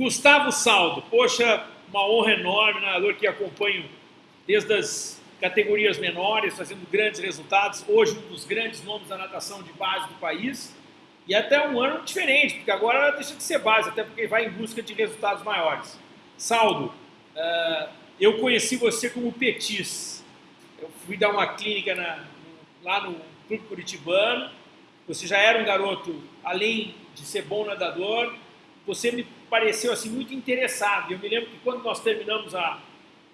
Gustavo Saldo, poxa, uma honra enorme, nadador que acompanho desde as categorias menores, fazendo grandes resultados, hoje um dos grandes nomes da natação de base do país, e até um ano diferente, porque agora deixa de ser base, até porque vai em busca de resultados maiores. Saldo, uh, eu conheci você como Petis, eu fui dar uma clínica na, lá no Clube Curitibano, você já era um garoto, além de ser bom nadador, você me pareceu assim muito interessado. Eu me lembro que quando nós terminamos a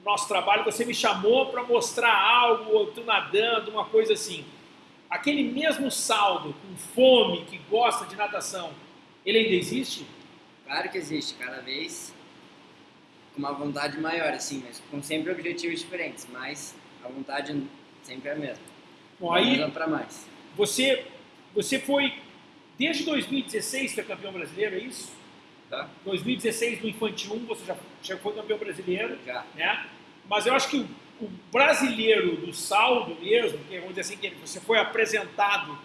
nosso trabalho, você me chamou para mostrar algo, ou tu nadando, uma coisa assim. Aquele mesmo saldo, com fome, que gosta de natação, ele ainda existe? Claro que existe, cada vez com uma vontade maior, assim, mas com sempre objetivos diferentes, mas a vontade sempre é a mesma. Bom, aí, para mais. Você, você foi, desde 2016, foi campeão brasileiro, é isso? Tá. 2016 no Infantil 1 você já, já foi campeão brasileiro. Já. Né? Mas eu acho que o, o brasileiro do saldo mesmo, que vamos dizer assim, que você foi apresentado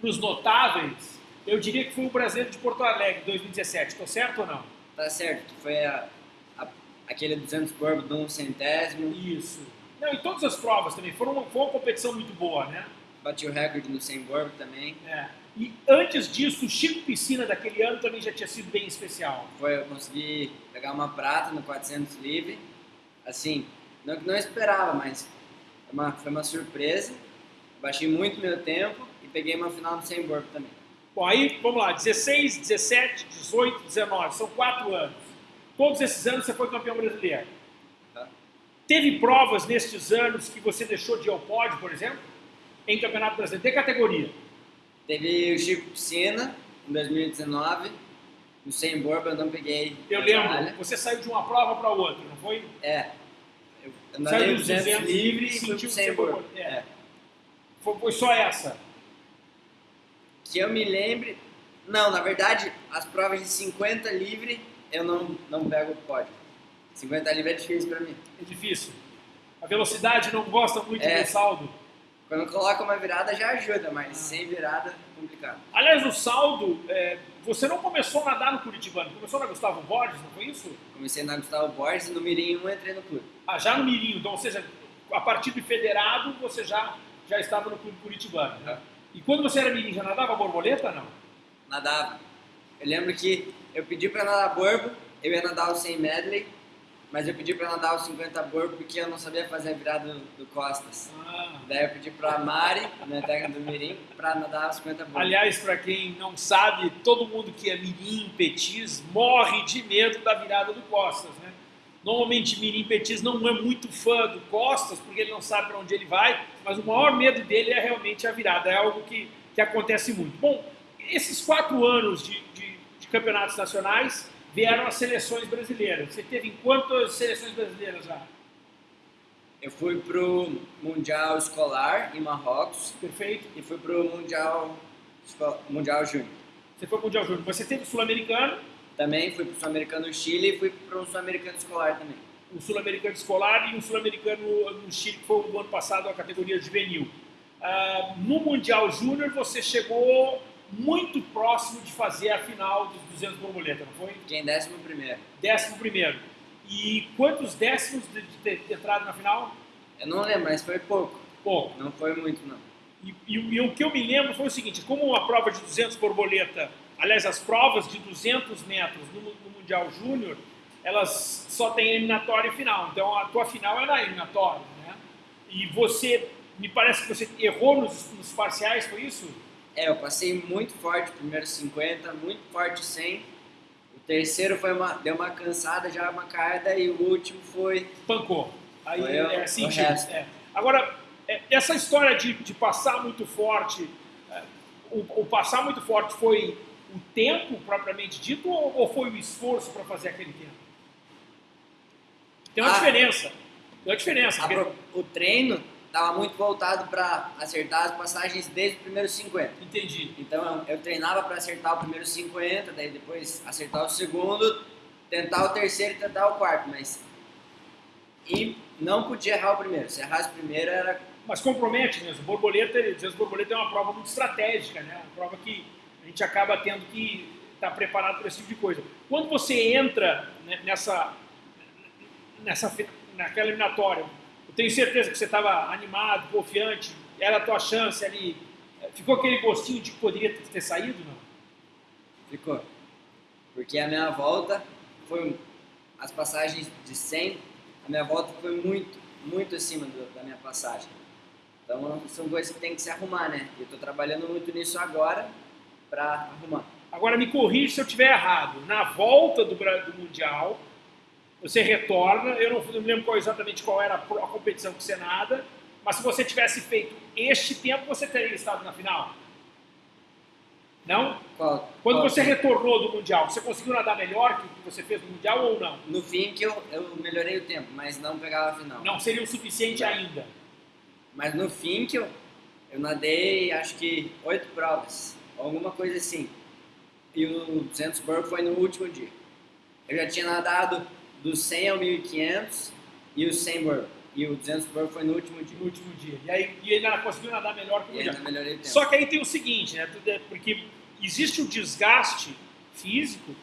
para os notáveis, eu diria que foi o brasileiro de Porto Alegre, 2017. Estou certo ou não? Tá certo. Foi a, a, aquele 200 corpo de um centésimo. Isso. Não, em todas as provas também. Foi uma, foi uma competição muito boa, né? Bati o recorde no 100 borbo também. É. E antes disso, o Chico Piscina daquele ano também já tinha sido bem especial. Foi, eu consegui pegar uma prata no 400 livre. Assim, não não esperava, mas foi uma, foi uma surpresa. Baixei muito meu tempo e peguei uma final do 100 borbo também. Bom, aí vamos lá: 16, 17, 18, 19, são quatro anos. Todos esses anos você foi campeão brasileiro. Tá. Teve provas nestes anos que você deixou de ir ao pódio, por exemplo? Em Campeonato Brasileiro? De categoria? Teve o Chico Piscina, em 2019. No 100 borba eu não peguei. Eu lembro, você saiu de uma prova para outra, não foi? É. Eu andei 200, 200 livre e fui pro 100 borba. É. é. Foi, foi só essa? Que eu me lembre... Não, na verdade, as provas de 50 livre eu não, não pego o pódio. 50 livre é difícil para mim. É difícil. A velocidade não gosta muito é. do saldo. Quando coloca uma virada já ajuda, mas sem virada é complicado. Aliás, o saldo, é, você não começou a nadar no Curitibano, começou na Gustavo Borges, não foi isso? Comecei na Gustavo Borges e no Mirim 1 entrei no clube. Ah, já no Mirim, então, ou seja, a partir do federado você já, já estava no clube Curitibano. Né? E quando você era Mirim, já nadava borboleta não? Nadava. Eu lembro que eu pedi para nadar borbo, eu ia nadar o 100 medley, mas eu pedi para nadar os 50 borbo porque eu não sabia fazer a virada do, do costas. Ah. Daí eu pedi para a Mari, minha técnica do Mirim, para nadar os 50 borbo. Aliás, para quem não sabe, todo mundo que é Mirim, Petis, morre de medo da virada do costas, né? Normalmente Mirim Petis não é muito fã do Costas, porque ele não sabe para onde ele vai, mas o maior medo dele é realmente a virada, é algo que, que acontece muito. Bom, esses quatro anos de, de, de campeonatos nacionais, vieram as seleções brasileiras. Você teve em quantas seleções brasileiras já? Eu fui pro Mundial Escolar em Marrocos. Perfeito. E fui pro Mundial, mundial Júnior. Você foi pro Mundial Júnior. Você teve o Sul-Americano? Também fui pro Sul-Americano no Chile e fui pro Sul-Americano Escolar também. O Sul-Americano Escolar e o Sul-Americano no Chile, que foi o ano passado a categoria juvenil. Uh, no Mundial Júnior você chegou muito próximo de fazer a final dos 200 borboleta, não foi? Quem décimo primeiro. Décimo primeiro. E quantos décimos de, ter entrado na final? Eu não lembro, mas foi pouco. Pouco. Não foi muito, não. E, e, e, o que eu me lembro foi o seguinte, como a prova de 200 borboleta, aliás, as provas de 200 metros no, no Mundial Júnior, elas só têm eliminatória e final. Então, a tua final na eliminatória, né? E você, me parece que você errou nos, nos parciais, foi isso? É, eu passei muito forte primeiro 50, muito forte 100. O terceiro foi uma, deu uma cansada, já uma carda, e o último foi... Pancou. Aí foi é assim, é. Agora, é, essa história de, de passar muito forte, é, o, o, passar muito forte foi o tempo propriamente dito ou, ou foi o esforço para fazer aquele tempo? Tem uma ah, diferença. Tem uma diferença. Porque... O treino estava muito voltado para acertar as passagens desde os primeiros 50. Entendi. Então eu, eu treinava para acertar o primeiro 50, daí depois acertar o segundo, tentar o terceiro e tentar o quarto, mas e não podia errar o primeiro. Se errasse o primeiro era mas compromete mesmo. Borboleta, às vezes borboleta é uma prova muito estratégica, né? Uma prova que a gente acaba tendo que estar preparado para esse tipo de coisa. Quando você entra né, nessa, nessa, naquela eliminatória, tenho certeza que você estava animado, confiante, era a tua chance ali. Ficou aquele gostinho de que poderia ter saído, não? Ficou. Porque a minha volta foi. As passagens de 100, a minha volta foi muito, muito acima do, da minha passagem. Então são coisas que tem que se arrumar, né? E eu estou trabalhando muito nisso agora para arrumar. Agora me corrija se eu estiver errado. Na volta do, do Mundial, você retorna, eu não, não me lembro qual, exatamente qual era a, a competição que você nada, mas se você tivesse feito este tempo, você teria estado na final? Não? Qual, Quando qual você tempo? retornou do Mundial, você conseguiu nadar melhor que o que você fez no Mundial ou não? No fim que eu, eu melhorei o tempo, mas não pegava a final. Não seria o suficiente Não. ainda. Mas no fim que eu, eu nadei acho que oito provas, alguma coisa assim. E o 200 burpee foi no último dia. Eu já tinha nadado do 100 ao 1500 e o 100 burpee. E o 200 burpee foi no último dia. No último dia. E aí e ele conseguiu nadar melhor que o tempo. Só que aí tem o seguinte, né? é- Porque existe o desgaste físico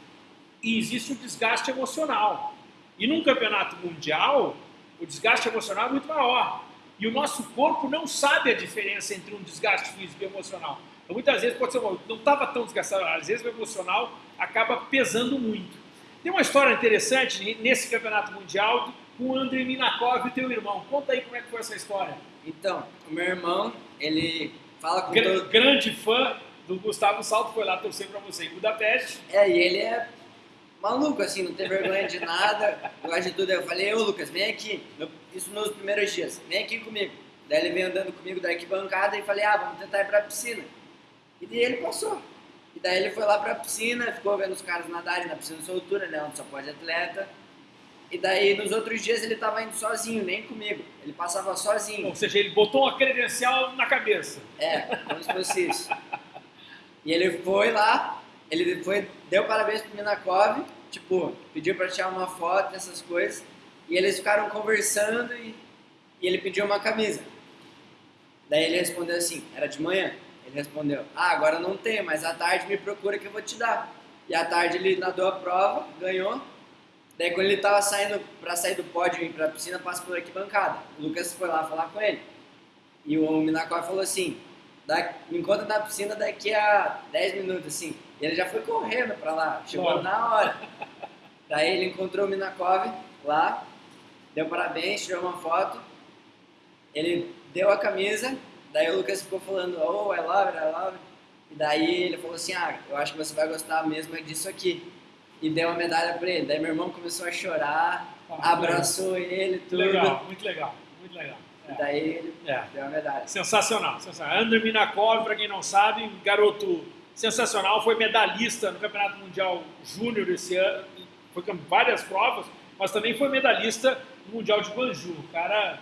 e existe o desgaste emocional. E num campeonato mundial, o desgaste emocional é muito maior. E o nosso corpo não sabe a diferença entre um desgaste físico e emocional. Então, muitas vezes pode ser, "Bom, não estava tão desgastado, às vezes o emocional acaba pesando muito. Tem uma história interessante nesse campeonato mundial com o Andrei Minakov e teu irmão. Conta aí como é que foi essa história. Então, o meu irmão, ele fala com Gra- todo... grande fã do Gustavo Salto, foi lá torcer para você em Budapeste. É, e ele é maluco, assim, não tem vergonha de nada, gosta de tudo. Eu falei, ô Lucas, vem aqui. Isso nos primeiros dias, vem aqui comigo. Daí ele veio andando comigo da arquibancada e falei, ah, vamos tentar ir pra piscina. E daí ele passou. E daí ele foi lá pra piscina, ficou vendo os caras nadarem na piscina de soltura, né, onde só pode atleta. E daí nos outros dias ele tava indo sozinho, nem comigo. Ele passava sozinho. Ou seja, ele botou uma credencial na cabeça. É, como se fosse isso. E ele foi lá, ele foi, deu parabéns pro Minakov, tipo, pediu pra tirar uma foto, essas coisas, e eles ficaram conversando e, e ele pediu uma camisa. Daí ele respondeu assim, era de manhã, ele respondeu, ah, agora não tenho, mas à tarde me procura que eu vou te dar. E à tarde ele nadou a prova, ganhou, daí quando ele tava saindo, pra sair do pódio e ir pra piscina, passa por arquibancada. O Lucas foi lá falar com ele. E o Minakov falou assim, da, me encontra na piscina daqui a 10 minutos, assim. E ele já foi correndo pra lá, chegou Claro. na hora. Daí ele encontrou o Minakov lá, deu parabéns, tirou uma foto. Ele deu a camisa, daí o Lucas ficou falando, oh, I love it, I love it. E daí ele falou assim, ah, eu acho que você vai gostar mesmo é disso aqui. E deu uma medalha pra ele. Daí meu irmão começou a chorar, Ah, abraçou ele, tudo. Legal, muito legal, muito legal. E daí ele É. deu a medalha. Sensacional, sensacional. Andrei Minakov, para quem não sabe, garoto sensacional, foi medalhista no Campeonato Mundial Júnior esse ano, foi com várias provas, mas também foi medalhista no Mundial de Guangzhou. O cara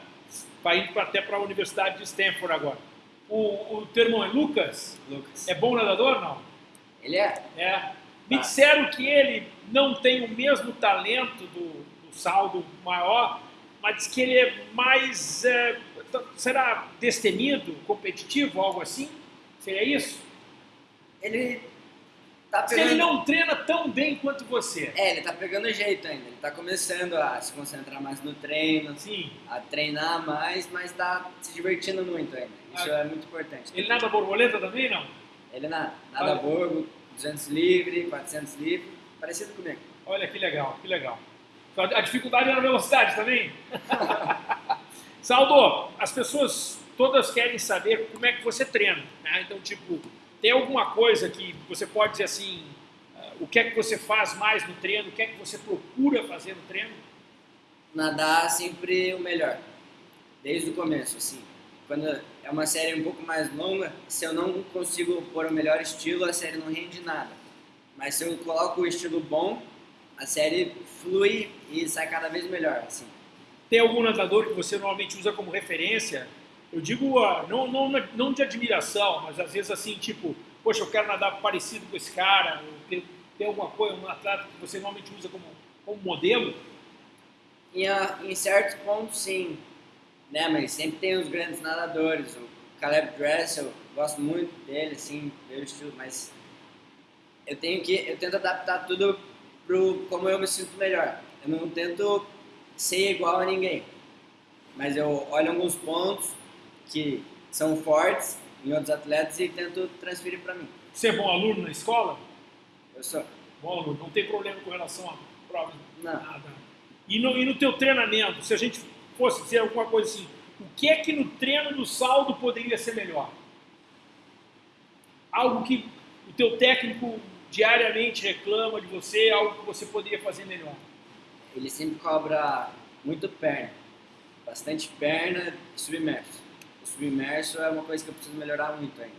vai indo até para a Universidade de Stanford agora. O, o teu irmão é Lucas? Lucas. É bom nadador não? Ele é? É. Me Ah. disseram que ele não tem o mesmo talento do, do saldo maior, mas diz que ele é mais. é, será destemido, competitivo, algo assim? Seria isso? Ele tá pegando. ele não treina tão bem quanto você. É, ele tá pegando jeito ainda. Ele tá começando a se concentrar mais no treino, Sim. a treinar mais, mas tá se divertindo muito ainda. Isso Ah. é muito importante. Ele nada borboleta também, não? Ele na, nada Olha. borgo, 200 livre, 400 livre, parecido comigo. Olha que legal, que legal. A dificuldade é na velocidade também. Saldo, as pessoas todas querem saber como é que você treina. né? Então, tipo, tem alguma coisa que você pode dizer assim, ah, o que é que você faz mais no treino, o que é que você procura fazer no treino? Nadar sempre o melhor, desde o começo, assim. Quando é uma série um pouco mais longa, se eu não consigo pôr o melhor estilo, a série não rende nada. Mas se eu coloco o estilo bom, a série flui e sai cada vez melhor, assim. Tem algum nadador que você normalmente usa como referência? Eu digo, ah, não, não, não de admiração, mas às vezes assim, tipo, poxa, eu quero nadar parecido com esse cara, tem alguma coisa, um atleta que você normalmente usa como, como modelo? Em, a- em certos pontos, sim. Né? Mas sempre tem os grandes nadadores. O Caleb Dressel, gosto muito dele, assim, pelo estilo, mas eu tenho que, eu tento adaptar tudo pro como eu me sinto melhor. Eu não tento ser igual a ninguém, mas eu olho alguns pontos que são fortes em outros atletas e tento transferir para mim. Você é bom aluno na escola? Eu sou. Bom aluno, não tem problema com relação a prova? Não. Nada. E no, e no teu treinamento, se a gente fosse dizer alguma coisa assim, o que é que no treino do saldo poderia ser melhor? Algo que o teu técnico diariamente reclama de você, algo que você poderia fazer melhor? Ele sempre cobra muito perna, bastante perna e submerso. Submerso é uma coisa que eu preciso melhorar muito ainda.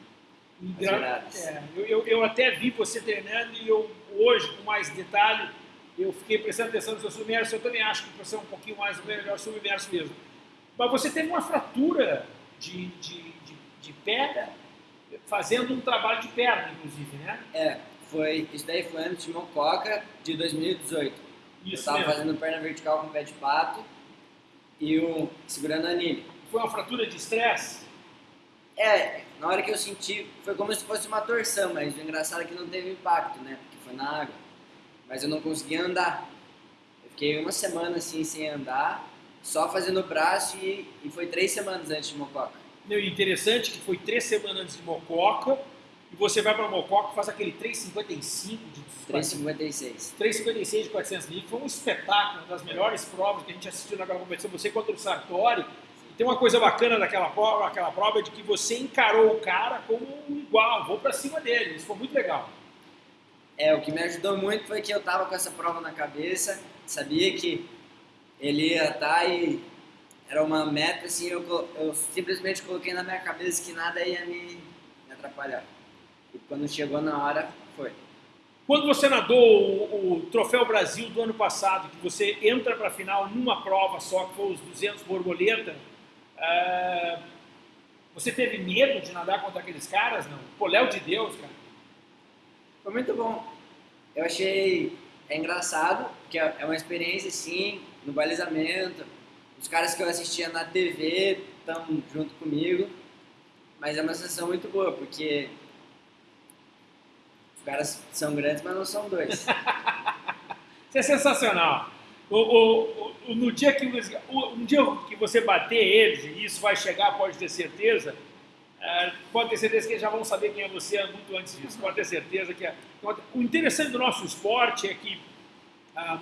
Gra- é, eu, eu, eu até vi você treinando e eu hoje, com mais detalhe, eu fiquei prestando atenção no seu submerso. Eu também acho que você é um pouquinho mais melhor submerso mesmo. Mas você teve uma fratura de, de, de, de perna, fazendo um trabalho de perna, inclusive, né? É, foi, isso daí foi antes de Mococa de 2018. eu Isso tava mesmo. fazendo perna vertical com pé de pato e o, segurando a anilha. Foi uma fratura de estresse? É, na hora que eu senti, foi como se fosse uma torção, mas o engraçado é que não teve impacto, né? Porque foi na água. Mas eu não conseguia andar. Eu fiquei uma semana assim sem andar, só fazendo braço e, e foi três semanas antes de Mococa. Meu, interessante que foi três semanas antes de Mococa, e você vai para Mococa e faz aquele 3,55 de 3,56. 3,56 de 400 livros. Foi um espetáculo, uma das melhores provas que a gente assistiu naquela competição. Você contra o Sartori. Tem uma coisa bacana daquela prova, aquela prova é de que você encarou o cara como um igual, vou para cima dele. Isso foi muito legal. É, o que me ajudou muito foi que eu tava com essa prova na cabeça, sabia que ele ia estar e era uma meta, assim, eu, eu simplesmente coloquei na minha cabeça que nada ia me, me atrapalhar. E quando chegou na hora, foi. Quando você nadou o, o Troféu Brasil do ano passado, que você entra para a final numa prova só, que foi os 200 borboleta, é, você teve medo de nadar contra aqueles caras? Não. Pô, Léo de Deus, cara. Foi muito bom. Eu achei é engraçado, que é é uma experiência, sim, no balizamento. Os caras que eu assistia na TV estão junto comigo. Mas é uma sensação muito boa, porque os caras são grandes, mas não são dois. Isso é sensacional. O- o- no dia que, um dia que você bater eles, e isso vai chegar, pode ter certeza, é, pode ter certeza que eles já vão saber quem é você muito antes disso. Pode ter certeza que é. O interessante do nosso esporte é que ah,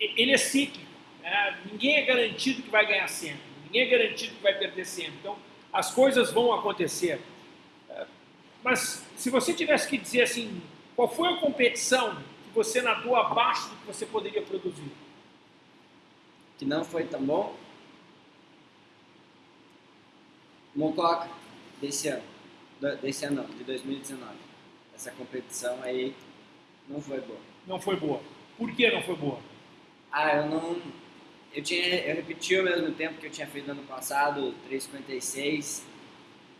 ele é cíclico. né? Ninguém é garantido que vai ganhar sempre. Ninguém é garantido que vai perder sempre. Então, as coisas vão acontecer. É, Mas se você tivesse que dizer assim, qual foi a competição que você nadou abaixo do que você poderia produzir? Que não foi tão bom. Mococa, desse ano. Desse ano não, de 2019. Essa competição aí não foi boa. Não foi boa. Por que não foi boa? Ah, eu não. Eu, tinha, eu repeti ao mesmo tempo que eu tinha feito no ano passado, 3,56.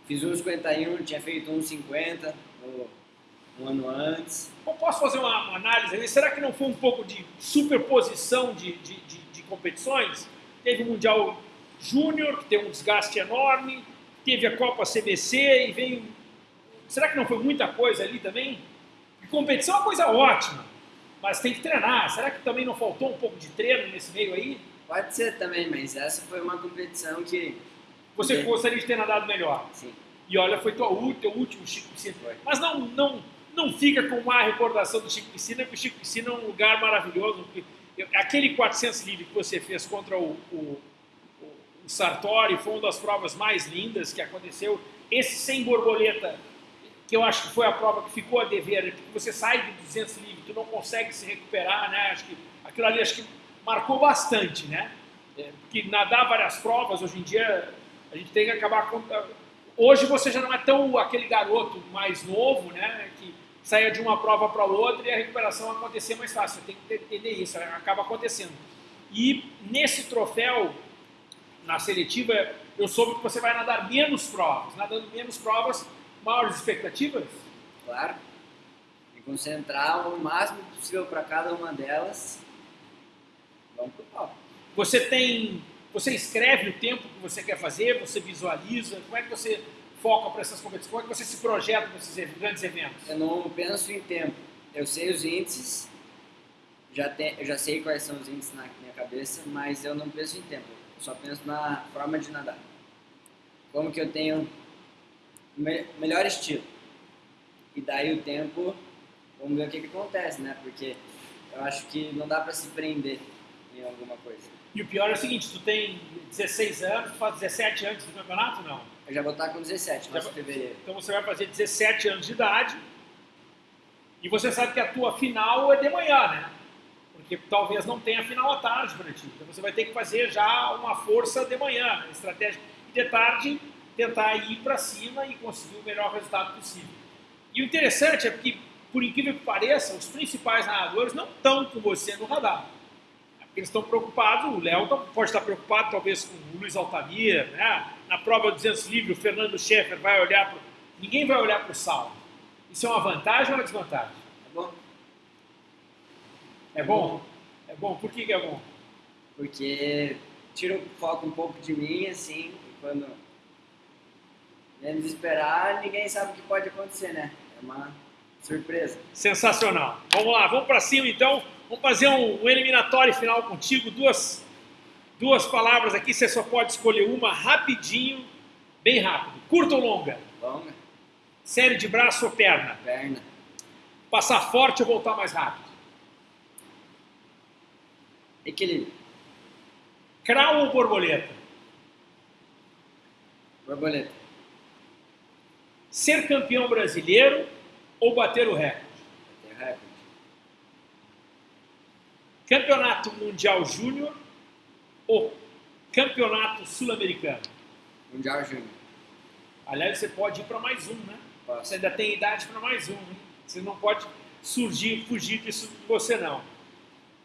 Fiz 1,51, tinha feito 1,50 no- um ano antes. Eu posso fazer uma, uma análise? Será que não foi um pouco de superposição de, de, de competições? Teve o Mundial Júnior, que tem um desgaste enorme, teve a Copa CBC e veio. Será que não foi muita coisa ali também? E competição é uma coisa ótima, mas tem que treinar. Será que também não faltou um pouco de treino nesse meio aí? Pode ser também, mas essa foi uma competição que. Você gostaria de ter nadado melhor? Sim, E olha, foi tua, teu último Chico Piscina. Foi. Mas não, não, não fica com má recordação do Chico Piscina, porque o Chico Piscina é um lugar maravilhoso. Aquele 400 livre que você fez contra o, o, o- o Sartori foi uma das provas mais lindas que aconteceu. Esse sem borboleta, que eu acho que foi a prova que ficou a dever, porque você sai de 200 livre, tu não consegue se recuperar, né? Acho que aquilo ali acho que marcou bastante, né? É, porque nadar várias provas hoje em dia a gente tem que acabar com, hoje você já não é tão aquele garoto mais novo, né, que saia de uma prova para outra e a recuperação acontecer mais fácil. Você tem que entender isso, acaba acontecendo. E nesse troféu, na seletiva, eu soube que você vai nadar menos provas. Nadando menos provas, maiores expectativas? claro. Me concentrar o máximo possível para cada uma delas. Vamos pro pau. Você tem, você escreve o tempo que você quer fazer, você visualiza, como é que você foca para essas competições, como é que você se projeta para esses grandes eventos? Eu não penso em tempo. eu sei os índices, já eu já sei quais são os índices na minha cabeça, mas eu não penso em tempo, eu só penso na forma de nadar. Como que eu tenho me, melhor estilo. E daí o tempo, vamos ver o que, que acontece, né? Porque eu acho que não dá para se prender em alguma coisa. E o pior é o seguinte, tu tem 16 anos, tu faz 17 anos do campeonato, não? Eu já vou estar com 17, Já- em fevereiro. Então você vai fazer 17 anos de idade e você sabe que a tua final é de manhã, né? Porque talvez não tenha final à tarde para ti. Então você vai ter que fazer já uma força de manhã, né? estratégia. E de tarde tentar ir para cima e conseguir o melhor resultado possível. E o interessante é que, por incrível que pareça, os principais nadadores não estão com você no radar. É eles estão preocupados, o Léo tá- pode estar preocupado talvez com o Luiz Altamir, né? na prova 200 livre o Fernando Schaeffer vai olhar para... Ninguém vai olhar para o salto. Isso é uma vantagem ou uma desvantagem? Tá bom? É bom? É bom. Por que, que é bom? Porque tira o foco um pouco de mim, assim, quando menos esperar, ninguém sabe o que pode acontecer, né? É uma surpresa. Sensacional. Vamos lá, vamos para cima então. Vamos fazer um, um eliminatório final contigo. Duas, duas palavras aqui, você só pode escolher uma rapidinho, bem rápido. Curta ou longa? Longa, Série de braço ou perna? perna, Passar forte ou voltar mais rápido? equilíbrio, Crau ou borboleta? borboleta, Ser campeão brasileiro ou bater o recorde? tem o recorde, Campeonato Mundial Júnior ou Campeonato Sul-Americano? Mundial Júnior, Aliás, você pode ir para mais um, né? Posso. Você ainda tem idade para mais um, hein? Você não pode surgir, fugir disso de você, não.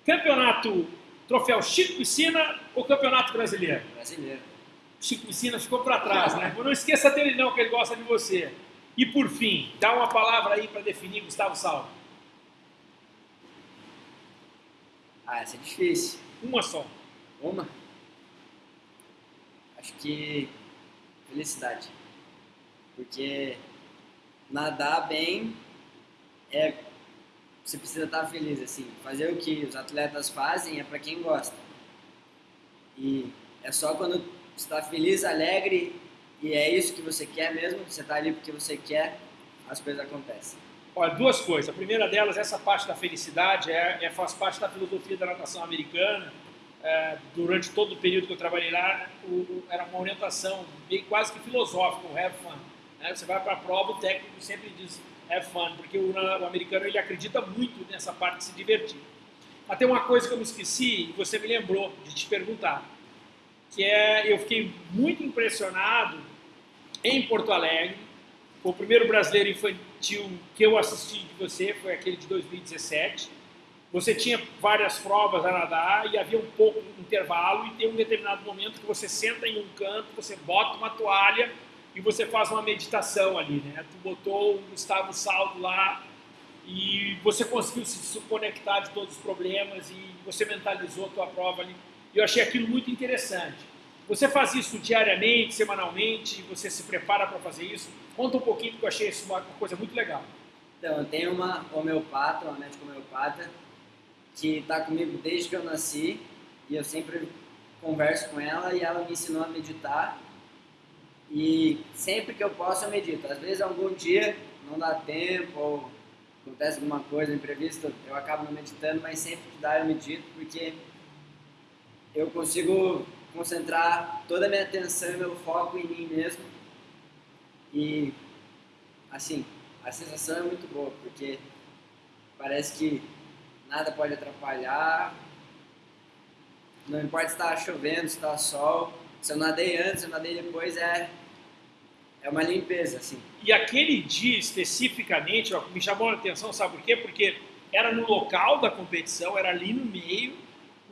Campeonato Troféu Chico Piscina ou Campeonato Brasileiro? brasileiro, Chico Piscina ficou para trás, né? Não esqueça dele não, que ele gosta de você. E por fim, dá uma palavra aí para definir Gustavo Salvo. Ah, essa é difícil, Uma só. uma, acho que felicidade, porque nadar bem é você precisa estar feliz assim. Fazer o que os atletas fazem é para quem gosta. E é só quando você está feliz alegre e é isso que você quer mesmo você está ali porque você quer as coisas acontecem Olha, duas coisas. A primeira delas, essa parte da felicidade, é, é- faz parte da filosofia da natação americana. É, durante todo o período que eu trabalhei lá, o- o- era uma orientação meio quase que filosófica, o have fun. né? Você vai para a prova, o técnico sempre diz have fun, porque o, o americano ele acredita muito nessa parte de se divertir. Mas tem uma coisa que eu me esqueci e você me lembrou de te perguntar, que é, eu fiquei muito impressionado em Porto Alegre, o primeiro brasileiro infantil que eu assisti de você foi aquele de 2017. Você tinha várias provas a nadar e havia um pouco de intervalo e tem um determinado momento que você senta em um canto, você bota uma toalha e você faz uma meditação ali, né? Tu botou o Gustavo Saldo lá e você conseguiu se conectar de todos os problemas e você mentalizou a tua prova ali. Eu achei aquilo muito interessante. Você faz isso diariamente, semanalmente? Você se prepara para fazer isso? Conta um pouquinho, porque eu achei isso uma coisa muito legal. Então, eu tenho uma homeopata, uma médica homeopata, que está comigo desde que eu nasci e eu sempre converso com ela e ela me ensinou a meditar. E sempre que eu posso, eu medito. Às vezes, algum dia não dá tempo ou acontece alguma coisa imprevista, eu acabo não meditando, mas sempre que dá, eu medito porque eu consigo concentrar toda a minha atenção e meu foco em mim mesmo. E, assim, a sensação é muito boa, porque parece que nada pode atrapalhar. Não importa se está chovendo, se está sol. Se eu nadei antes, se eu nadei depois, é, é uma limpeza, assim. E aquele dia especificamente, ó, me chamou a atenção, sabe por quê? Porque era no local da competição, era ali no meio,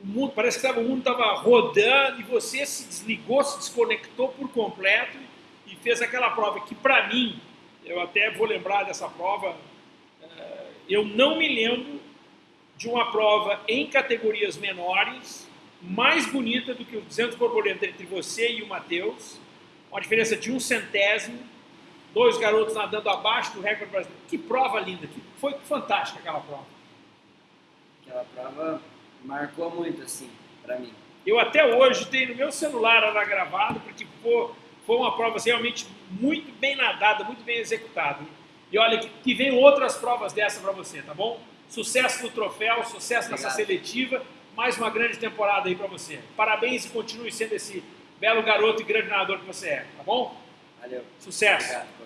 o mundo, parece que tava, o mundo estava rodando e você se desligou, se desconectou por completo e fez aquela prova que, para mim, eu até vou lembrar dessa prova, eh, eu não me lembro de uma prova em categorias menores mais bonita do que o 200 borboleta entre você e o Matheus, uma diferença de um centésimo, dois garotos nadando abaixo do recorde brasileiro. Que prova linda, que foi fantástica aquela prova. Aquela prova marcou muito, assim, para mim. Eu até hoje tenho no meu celular ela gravado, porque foi, foi uma prova assim, realmente muito bem nadada, muito bem executada. E olha, que, que venham outras provas dessa para você, tá bom? Sucesso no troféu, sucesso Obrigado. nessa seletiva, mais uma grande temporada aí para você. Parabéns e continue sendo esse belo garoto e grande nadador que você é, tá bom? Valeu. Sucesso! Obrigado.